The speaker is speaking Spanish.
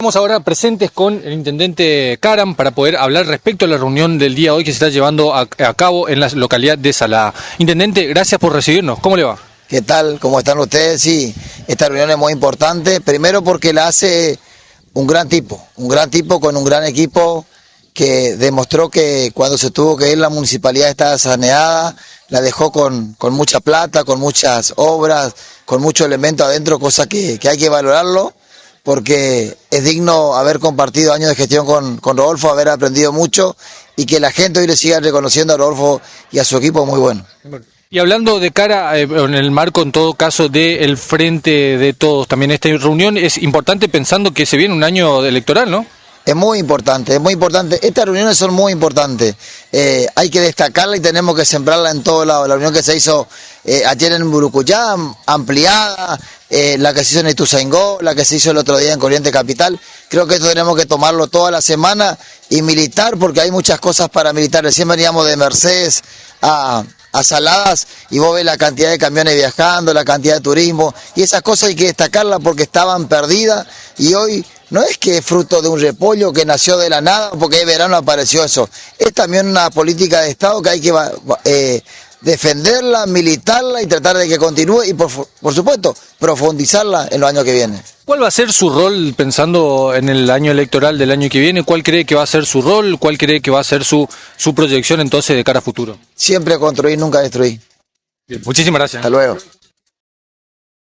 Estamos ahora presentes con el intendente Karam para poder hablar respecto a la reunión del día hoy que se está llevando a, a cabo en la localidad de Salada. Intendente, gracias por recibirnos. ¿Cómo le va? ¿Qué tal? ¿Cómo están ustedes? Sí, esta reunión es muy importante. Primero porque la hace un gran tipo, un gran tipo con un gran equipo que demostró que cuando se tuvo que ir la municipalidad estaba saneada, la dejó con, mucha plata, con muchas obras, con mucho elemento adentro, cosa que hay que valorarlo porque es digno haber compartido años de gestión con, con Rodolfo, haber aprendido mucho y que la gente hoy le siga reconociendo a Rodolfo y a su equipo muy bueno. Y hablando de cara, eh, en el marco en todo caso del frente de todos, también esta reunión es importante pensando que se viene un año electoral, ¿no? Es muy importante, es muy importante. Estas reuniones son muy importantes. Eh, hay que destacarla y tenemos que sembrarla en todos lados. La reunión que se hizo eh, ayer en Burucuyá, ampliada, eh, la que se hizo en Ituzaingó, la que se hizo el otro día en Corriente Capital. Creo que esto tenemos que tomarlo toda la semana y militar, porque hay muchas cosas para militar. Recién veníamos de Mercedes a, a Saladas y vos ves la cantidad de camiones viajando, la cantidad de turismo, y esas cosas hay que destacarlas porque estaban perdidas y hoy no es que es fruto de un repollo que nació de la nada, porque de verano apareció eso. Es también una política de Estado que hay que eh, defenderla, militarla y tratar de que continúe y, por, por, supuesto, profundizarla en los años que vienen. ¿Cuál va a ser su rol pensando en el año electoral del año que viene? ¿Cuál cree que va a ser su rol? ¿Cuál cree que va a ser su, su proyección entonces de cara a futuro? Siempre construir, nunca destruir. Bien, muchísimas gracias. Hasta luego.